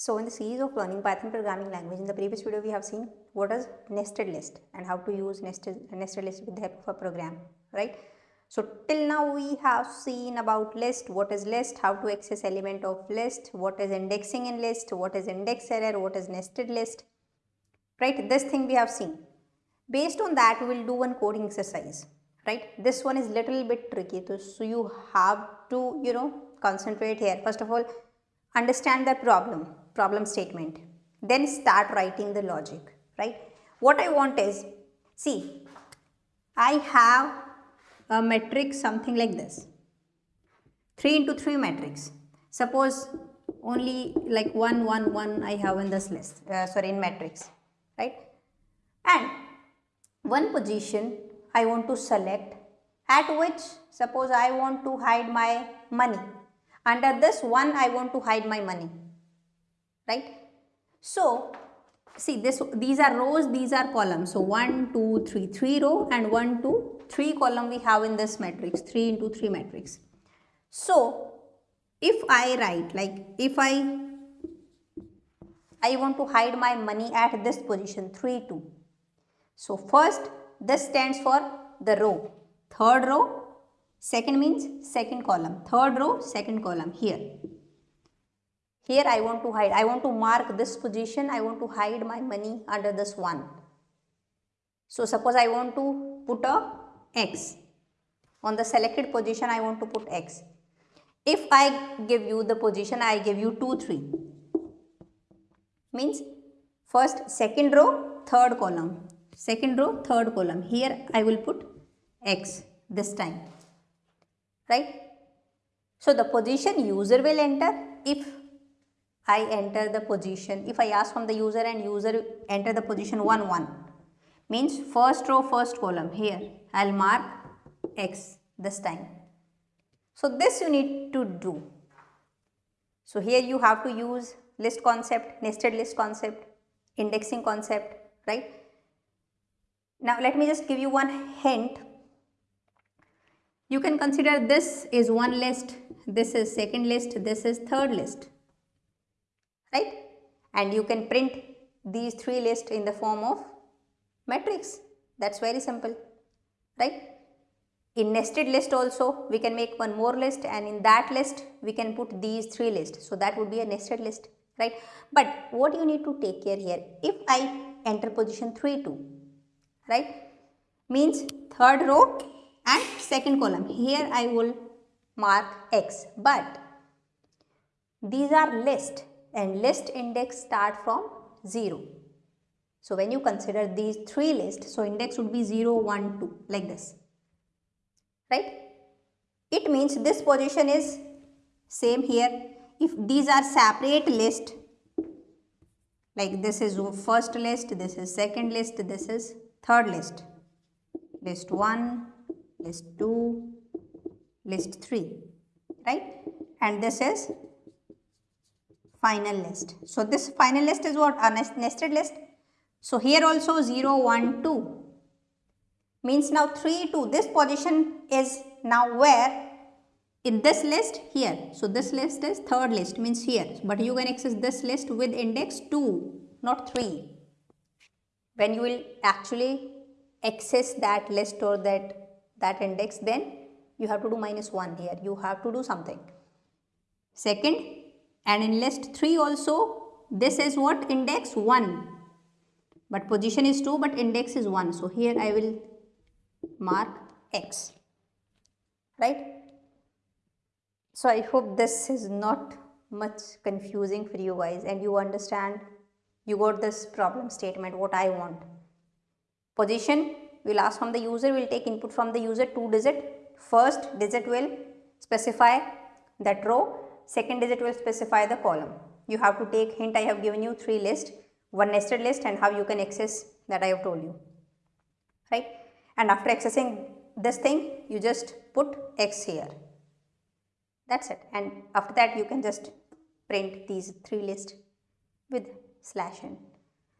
So in the series of learning Python programming language, in the previous video we have seen what is nested list and how to use nested, nested list with the help of a program, right? So till now we have seen about list, what is list, how to access element of list, what is indexing in list, what is index error, what is nested list, right? This thing we have seen. Based on that, we will do one coding exercise, right? This one is little bit tricky, so you have to, you know, concentrate here. First of all, understand the problem problem statement then start writing the logic right? What i want is see i have a matrix something like this. 3 into 3 matrix suppose only like 1 1 1 i have in this list uh, sorry in matrix right? And one position i want to select at which suppose i want to hide my money. Under this one I want to hide my money right. So see this these are rows these are columns so 1 2 3 3 row and 1 2 3 column we have in this matrix 3 into 3 matrix. So if I write like if I I want to hide my money at this position 3 2. So first this stands for the row third row Second means second column. Third row, second column here. Here I want to hide. I want to mark this position. I want to hide my money under this one. So suppose I want to put a X. On the selected position I want to put X. If I give you the position, I give you 2, 3. Means first, second row, third column. Second row, third column. Here I will put X this time right. So, the position user will enter if I enter the position, if I ask from the user and user enter the position 1 1 means first row first column here I will mark x this time. So, this you need to do. So, here you have to use list concept, nested list concept, indexing concept, right. Now, let me just give you one hint you can consider this is one list, this is second list, this is third list, right? And you can print these three lists in the form of matrix. That's very simple, right? In nested list also, we can make one more list and in that list, we can put these three lists. So, that would be a nested list, right? But what you need to take care here, if I enter position 3, 2, right, means third row and second column here I will mark x but these are list and list index start from 0. So, when you consider these three lists, so index would be 0, 1, 2 like this, right. It means this position is same here. If these are separate list, like this is first list, this is second list, this is third list, list 1, list 2, list 3, right? And this is final list. So, this final list is what? A nested list. So, here also 0, 1, 2 means now 3, 2. This position is now where? In this list here. So, this list is third list means here. But you can access this list with index 2, not 3. When you will actually access that list or that that index then you have to do minus 1 here you have to do something. Second and in list 3 also this is what index 1 but position is 2 but index is 1 so here I will mark x right. So I hope this is not much confusing for you guys and you understand you got this problem statement what I want. Position will ask from the user, will take input from the user 2 digit. First digit will specify that row, second digit will specify the column. You have to take hint I have given you 3 list, one nested list and how you can access that I have told you, right. And after accessing this thing, you just put x here. That is it and after that you can just print these 3 lists with slash n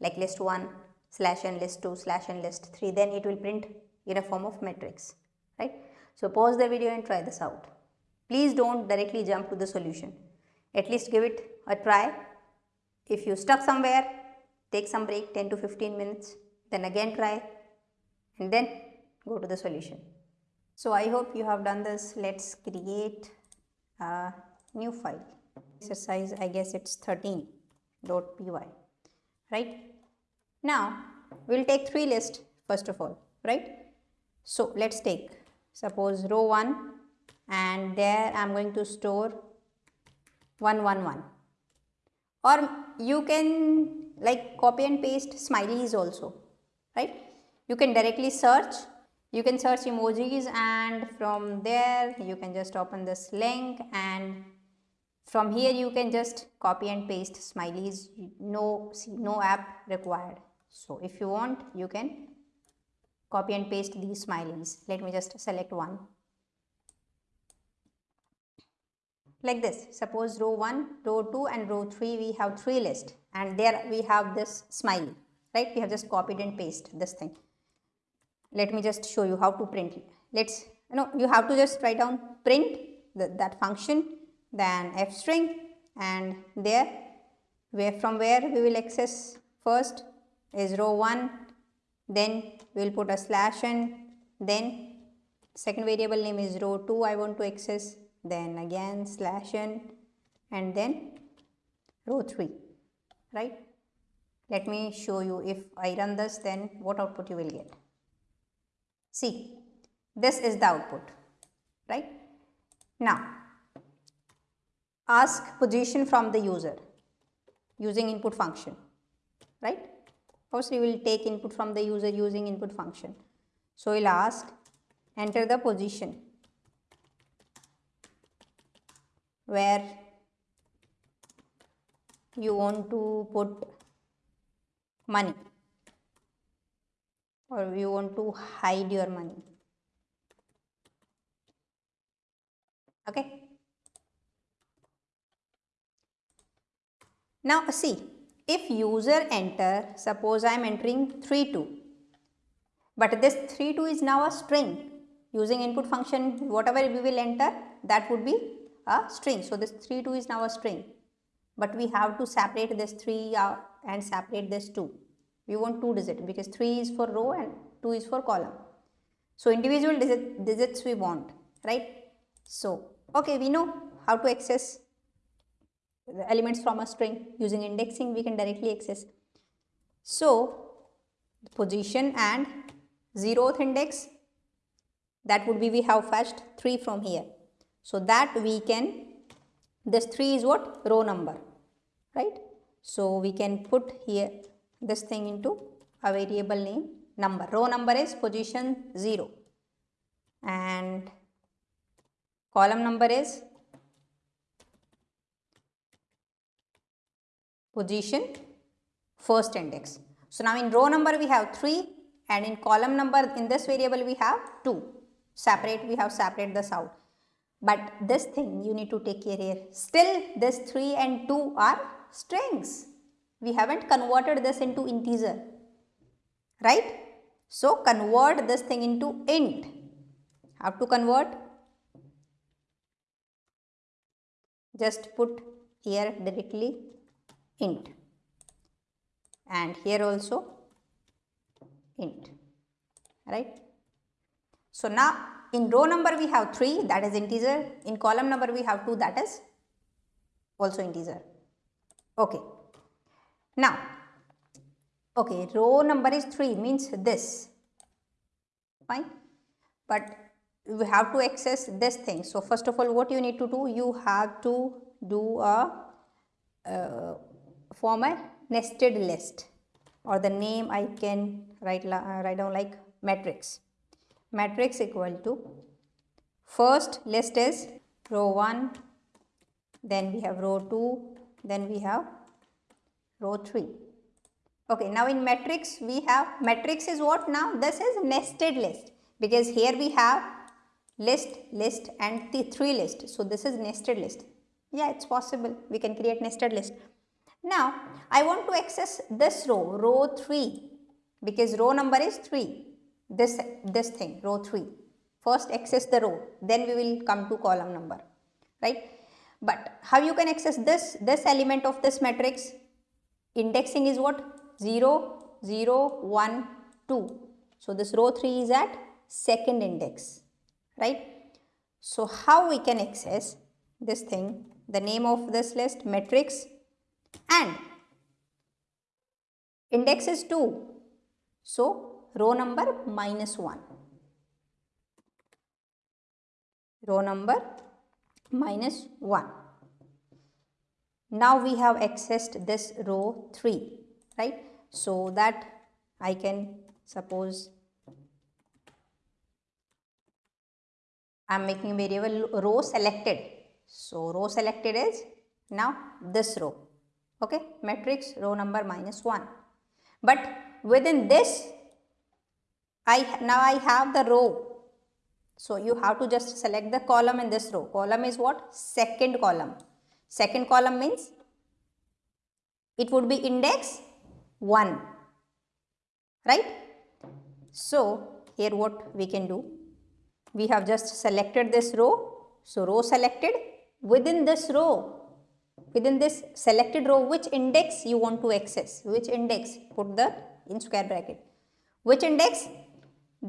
like list 1, slash n list 2 slash n list 3 then it will print in a form of matrix right. So, pause the video and try this out. Please do not directly jump to the solution. At least give it a try. If you stuck somewhere take some break 10 to 15 minutes then again try and then go to the solution. So i hope you have done this. Let's create a new file. Exercise i guess it's 13.py right? Now we'll take three lists first of all right? So let's take suppose row 1 and there I'm going to store 111 or you can like copy and paste smileys also right? You can directly search. You can search emojis and from there you can just open this link and from here you can just copy and paste smileys. No see, no app required. So if you want you can copy and paste these smileys. Let me just select one like this suppose row 1 row 2 and row 3 we have three list and there we have this smiley right we have just copied and paste this thing let me just show you how to print it. let's you know you have to just write down print the, that function then f string and there where from where we will access first is row 1 then we will put a slash and then second variable name is row 2 I want to access then again slash n and then row 3 right? Let me show you if I run this then what output you will get. See this is the output right? Now ask position from the user using input function right? First we will take input from the user using input function. So we'll ask enter the position where you want to put money or you want to hide your money. Okay? Now see if user enter suppose i am entering 3 2 but this 3 2 is now a string. Using input function whatever we will enter that would be a string. So, this 3 2 is now a string, but we have to separate this 3 uh, and separate this 2. We want 2 digits because 3 is for row and 2 is for column. So, individual digit, digits we want, right. So, okay, we know how to access the elements from a string using indexing we can directly access. So, position and zeroth index that would be we have fetched 3 from here so that we can, this 3 is what? Row number, right? So we can put here this thing into a variable name number. Row number is position 0 and column number is position first index. So now in row number we have 3 and in column number in this variable we have 2. Separate we have separate this out. But this thing you need to take care here. Still this 3 and 2 are strings. We haven't converted this into integer. Right? So convert this thing into int. How to convert? Just put here directly int and here also int right so now in row number we have 3 that is integer. In column number we have 2 that is also integer. Okay. Now, okay, row number is 3 means this, fine. But we have to access this thing. So, first of all what you need to do? You have to do a uh, form a nested list or the name I can write, uh, write down like matrix matrix equal to first list is row 1 then we have row 2 then we have row 3 okay now in matrix we have matrix is what now? This is nested list. Because here we have list list and the three list. So this is nested list. Yeah it's possible. We can create nested list. Now i want to access this row row 3 because row number is 3 this, this thing row 3. First access the row. Then we will come to column number right. But how you can access this, this element of this matrix? Indexing is what? 0 0 1 2 so this row 3 is at second index right? So how we can access this thing? The name of this list matrix and index is 2 so row number minus 1 row number minus 1 now we have accessed this row 3 right? So that I can suppose I am making variable row selected. So row selected is now this row. Okay? Matrix row number minus 1 but within this I now I have the row. So you have to just select the column in this row. Column is what? Second column. Second column means it would be index 1 right? So here what we can do? We have just selected this row. So row selected. Within this row within this selected row which index you want to access? Which index? Put the in square bracket. Which index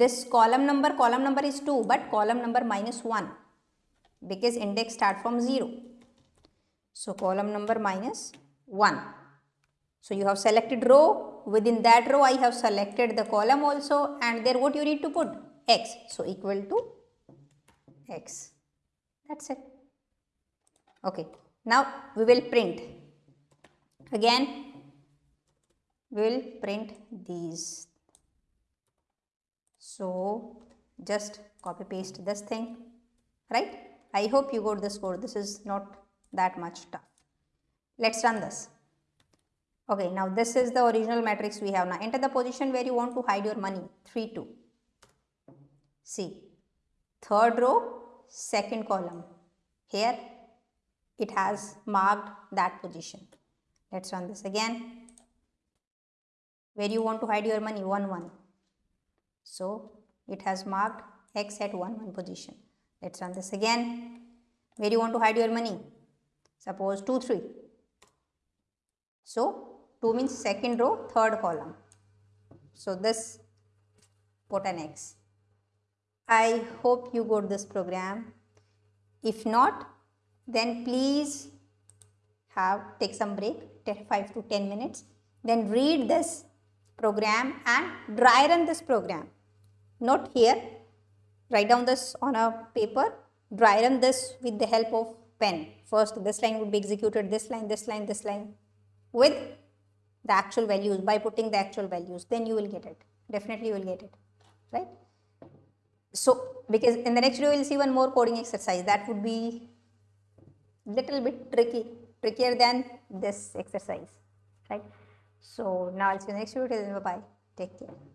this column number column number is 2 but column number minus 1 because index start from 0 so column number minus 1 so you have selected row. Within that row I have selected the column also and there what you need to put? X. So equal to x. That's it. Okay. Now we will print. Again we will print these so just copy paste this thing right? I hope you got this code this is not that much tough. Let's run this. Okay now this is the original matrix we have. Now enter the position where you want to hide your money. 3 2 see third row second column. Here it has marked that position. Let's run this again. Where you want to hide your money? 1 1 so it has marked x at 1 1 position. Let's run this again. Where you want to hide your money? Suppose 2 3 so 2 means second row third column. So this put an x. I hope you got this program. If not then please have take some break 5 to 10 minutes then read this program and dry run this program. Note here write down this on a paper dry run this with the help of pen. First this line would be executed this line this line this line with the actual values. By putting the actual values then you will get it. Definitely you will get it right? So because in the next video we will see one more coding exercise. That would be little bit tricky trickier than this exercise right so now i'll see you next video till bye bye take care